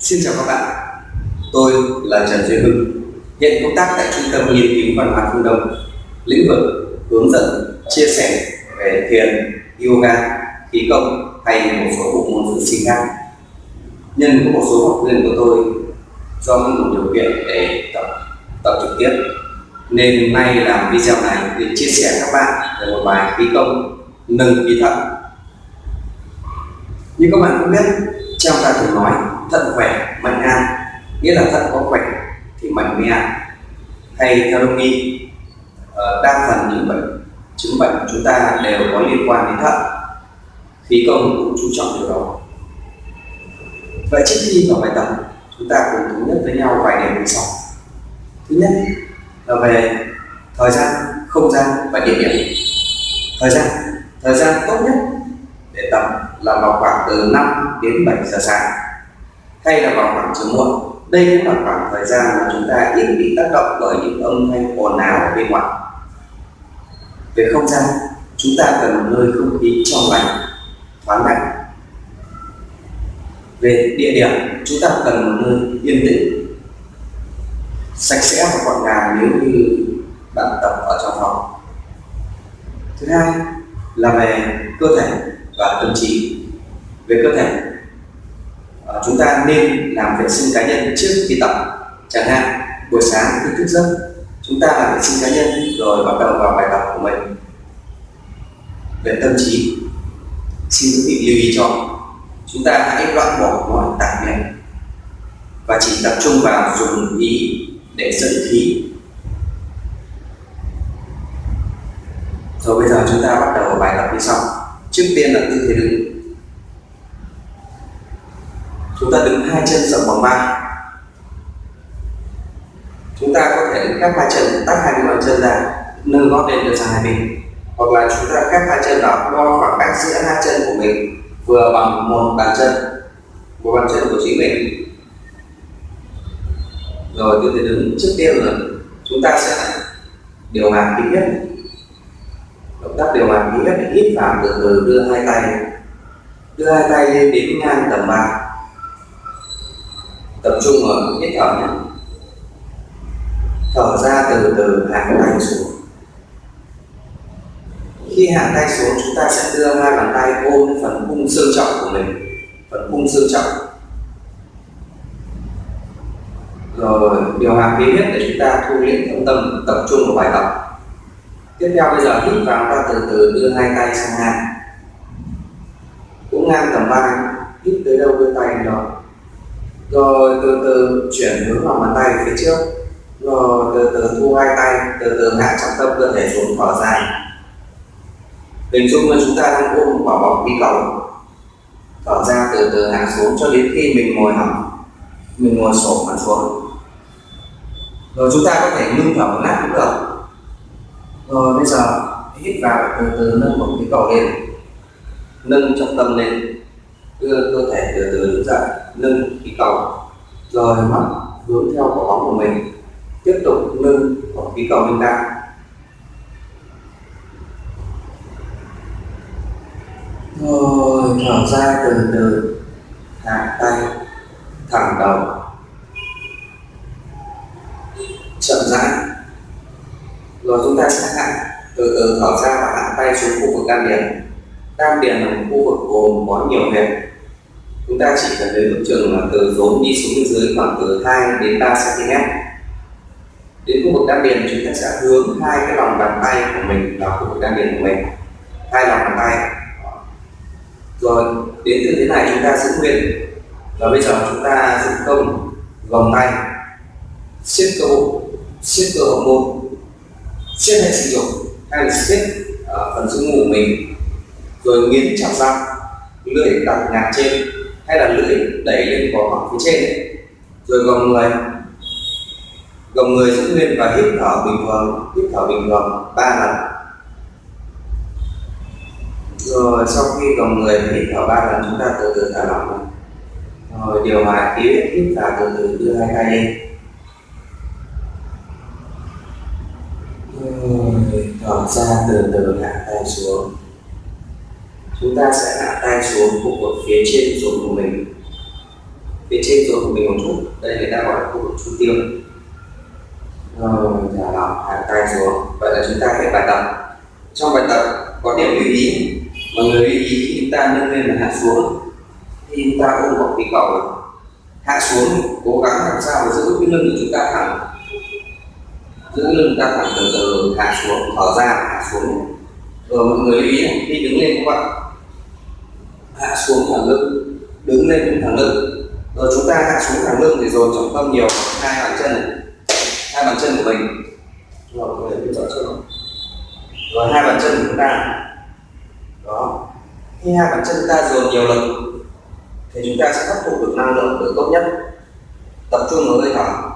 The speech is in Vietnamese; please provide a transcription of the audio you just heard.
Xin chào các bạn, tôi là Trần Duy Hưng, hiện công tác tại Trung tâm Nghiên cứu Văn hóa Phương Đông, lĩnh vực hướng dẫn, chia sẻ về thiền, yoga, khí công hay một số bộ môn dưỡng sinh khác. Nhân có một số học viên của tôi do không đủ điều kiện để tập tập trực tiếp nên nay làm video này để chia sẻ các bạn về một bài khí công nâng khí thận như các bạn cũng biết trong ta thường nói thận khỏe, mạnh ngang nghĩa là thận có khỏe thì mạnh mới hay theo đông y ờ, đa phần những bệnh, chứng bệnh của chúng ta đều có liên quan đến thận. Khí công cũng chú trọng điều đó. Vậy trước khi vào bài tập, chúng ta cùng thống nhất với nhau vài điểm như sau. Thứ nhất là về thời gian, không gian và địa điểm. Thời gian thời gian tốt nhất để tập là vào khoảng từ 5 đến 7 giờ sáng hay là vào khoảng chiều muộn. Đây cũng là khoảng thời gian mà chúng ta ít bị tác động bởi những âm thanh ồn ào ở bên ngoài. Về không gian, chúng ta cần một nơi không khí trong lành, thoáng đãng. Về địa điểm, chúng ta cần một nơi yên tĩnh, sạch sẽ và gọn gàng nếu như bạn tập ở trong phòng. Thứ hai là về cơ thể và tâm trí. Về cơ thể ta nên làm vệ sinh cá nhân trước khi tập. Chẳng hạn, buổi sáng khi thức giấc, chúng ta làm vệ sinh cá nhân rồi bắt đầu vào bài tập của mình. Về tâm trí, xin quý vị lưu ý cho, chúng ta hãy loại bỏ mọi tạp niệm và chỉ tập trung vào dùng ý để dẫn khí. Rồi bây giờ chúng ta bắt đầu bài tập như sau. Trước tiên là tư thế đứng chúng ta đứng hai chân rộng bằng ba. Chúng ta có thể đứng các hai chân tách hai cái bàn chân ra, nâng gót lên được sang hai bên. Hoặc là chúng ta các hai chân đó đo khoảng cách giữa hai chân của mình, vừa bằng một bàn chân, một bàn chân của chính mình. Rồi tư thế đứng trước tiên là chúng ta sẽ điều hòa khí huyết. Động tác điều hòa khí huyết để hít vào từ từ, đưa hai tay, đưa hai tay lên đến ngang tầm ba tập trung ở hít thở nhé thở ra từ từ hạ tay xuống. Khi hạ tay xuống, chúng ta sẽ đưa hai bàn tay ôm phần cung xương trọng của mình, phần cung xương trọng. Rồi, điều hòa khí huyết để chúng ta thu liễm tâm tâm tập trung vào bài tập. Tiếp theo bây giờ hít vào, ta từ từ đưa hai tay sang ngang. Cũng ngang tầm vai hít tới đâu, đưa tay đến đó rồi từ từ chuyển hướng lòng bàn tay phía trước. Rồi từ từ thu hai tay, từ từ hạ trọng tâm cơ thể xuống thở dài. Hình dung là chúng ta đang ôm một quả bóng đi cầu. Thở ra từ từ hạ xuống cho đến khi mình ngồi hẳn. Mình ngồi sổ mặt xuống. Rồi chúng ta có thể ngưng thở một lát cũng được. Rồi bây giờ hít vào từ từ nâng một cái cầu lên. Nâng trọng tâm lên. Đưa cơ thể từ từ đứng dậy nâng khí cầu rồi mắt hướng theo quả bóng của mình, tiếp tục nâng quả khí cầu lên cao rồi, thở ra từ từ, hạ tay, thẳng đầu. Chậm rãi. Rồi chúng ta sẽ hạ, từ từ thở ra và hạ tay xuống khu vực đan điền. Đan điền là một khu vực gồm có nhiều huyệt chúng ta chỉ cần đến mức trường là từ rốn đi xuống bên dưới khoảng từ 2 đến 3 cm đến khu vực đan điền chúng ta sẽ hướng hai cái lòng bàn tay của mình vào khu vực đan điền của mình. Hai lòng bàn tay. Rồi đến từ thế này chúng ta giữ nguyên. Và bây giờ chúng ta giữ công vòng tay. Siết cơ bụng siết cơ hậu môn siết hệ sinh dục hay là siết uh, ờ, phần sống ngủ mình. Rồi nghiến chặt răng lưỡi đặt ngạt trên hay là lưỡi đẩy lên vỏ mặt phía trên. Rồi gồng người. Gồng người giữ nguyên và hít thở bình thường, hít thở bình thường ba lần. Rồi sau khi gồng người hít thở ba lần, chúng ta từ từ thả lỏng rồi điều hòa khí huyết, hít vào từ từ, đưa hai tay lên. Rồi thở ra từ từ hạ tay xuống chúng ta sẽ hạ tay xuống khu vực phía trên rốn của mình. Phía trên rốn của mình một chút. Đây người ta gọi là khu vực trung tiêu. Rồi thả lỏng hạ tay xuống. Vậy là chúng ta hết bài tập. Trong bài tập có điểm lưu ý. Mọi người lưu ý khi chúng ta nâng lên và hạ xuống. Khi chúng ta ôm vào cái cầu, hạ xuống, cố gắng làm sao để giữ cái lưng của chúng ta thẳng. Giữ lưng ta thẳng từ từ, hạ xuống, thở ra, hạ xuống. Rồi mọi người lưu ý, khi đứng lên các bạn hạ xuống thẳng lưng, đứng lên cũng thẳng lưng. Rồi chúng ta hạ xuống thẳng lưng thì dồn trọng tâm nhiều. Hai bàn chân này. Hai bàn chân của mình. Rồi mọi người rõ chưa rồi hai bàn chân của chúng ta. Đó. Khi hai bàn chân chúng ta dồn nhiều lực, thì chúng ta sẽ hấp thụ được năng lượng được tốt nhất. Tập trung vào hơi thở